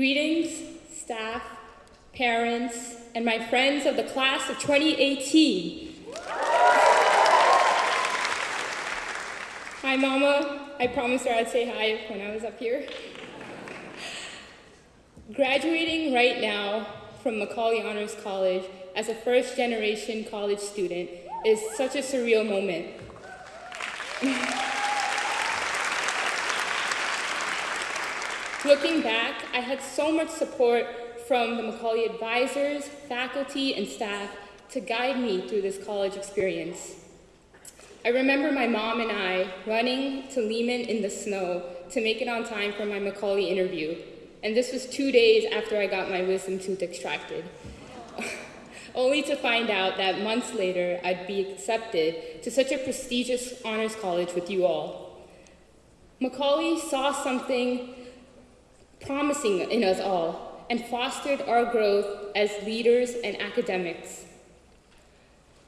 Greetings, staff, parents, and my friends of the class of 2018. Hi, Mama. I promised her I'd say hi when I was up here. Graduating right now from Macaulay Honors College as a first generation college student is such a surreal moment. Looking back, I had so much support from the Macaulay advisors, faculty, and staff to guide me through this college experience. I remember my mom and I running to Lehman in the snow to make it on time for my Macaulay interview. And this was two days after I got my wisdom tooth extracted. Only to find out that months later, I'd be accepted to such a prestigious honors college with you all. Macaulay saw something promising in us all and fostered our growth as leaders and academics.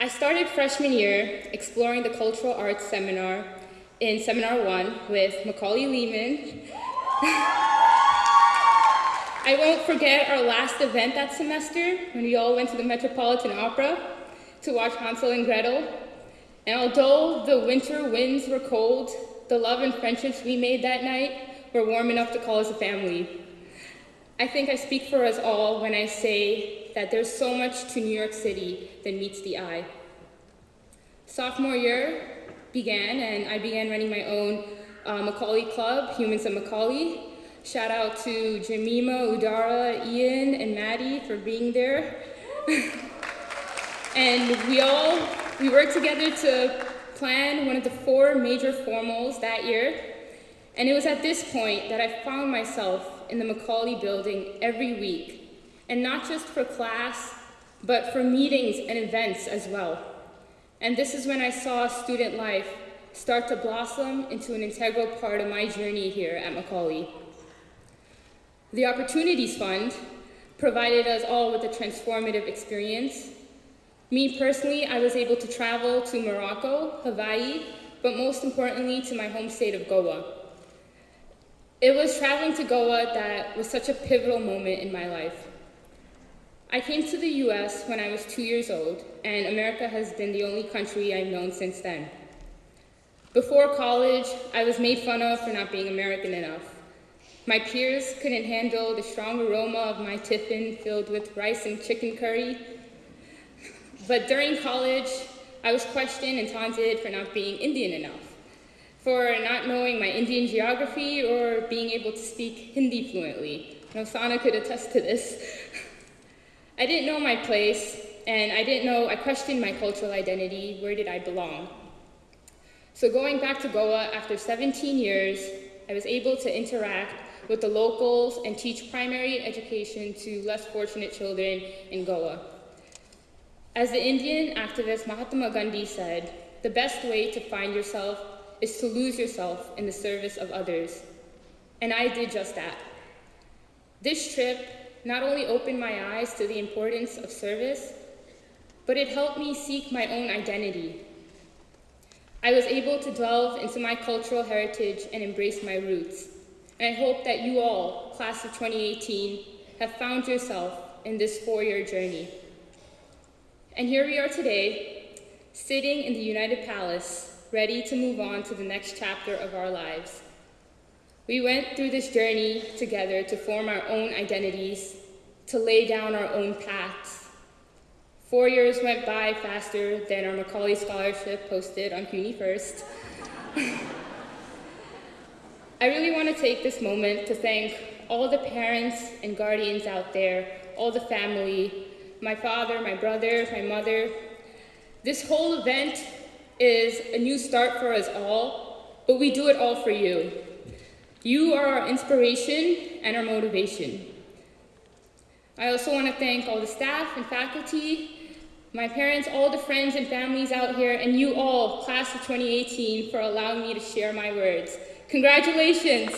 I started freshman year exploring the cultural arts seminar in Seminar 1 with Macaulay Lehman. I won't forget our last event that semester when we all went to the Metropolitan Opera to watch Hansel and Gretel. And although the winter winds were cold, the love and friendships we made that night we're warm enough to call us a family. I think I speak for us all when I say that there's so much to New York City that meets the eye. Sophomore year began, and I began running my own uh, Macaulay Club, Humans of Macaulay. Shout out to Jamima, Udara, Ian, and Maddie for being there. and we all, we worked together to plan one of the four major formals that year, and it was at this point that I found myself in the Macaulay building every week, and not just for class, but for meetings and events as well. And this is when I saw student life start to blossom into an integral part of my journey here at Macaulay. The Opportunities Fund provided us all with a transformative experience. Me personally, I was able to travel to Morocco, Hawaii, but most importantly to my home state of Goa. It was traveling to Goa that was such a pivotal moment in my life. I came to the US when I was two years old, and America has been the only country I've known since then. Before college, I was made fun of for not being American enough. My peers couldn't handle the strong aroma of my tiffin filled with rice and chicken curry. But during college, I was questioned and taunted for not being Indian enough for not knowing my Indian geography or being able to speak Hindi fluently. Nosana could attest to this. I didn't know my place, and I didn't know, I questioned my cultural identity, where did I belong? So going back to Goa after 17 years, I was able to interact with the locals and teach primary education to less fortunate children in Goa. As the Indian activist Mahatma Gandhi said, the best way to find yourself is to lose yourself in the service of others. And I did just that. This trip not only opened my eyes to the importance of service, but it helped me seek my own identity. I was able to delve into my cultural heritage and embrace my roots. And I hope that you all, class of 2018, have found yourself in this four-year journey. And here we are today, sitting in the United Palace, ready to move on to the next chapter of our lives. We went through this journey together to form our own identities, to lay down our own paths. Four years went by faster than our Macaulay Scholarship posted on CUNY First. I really want to take this moment to thank all the parents and guardians out there, all the family, my father, my brother, my mother. This whole event is a new start for us all, but we do it all for you. You are our inspiration and our motivation. I also want to thank all the staff and faculty, my parents, all the friends and families out here, and you all, class of 2018, for allowing me to share my words. Congratulations.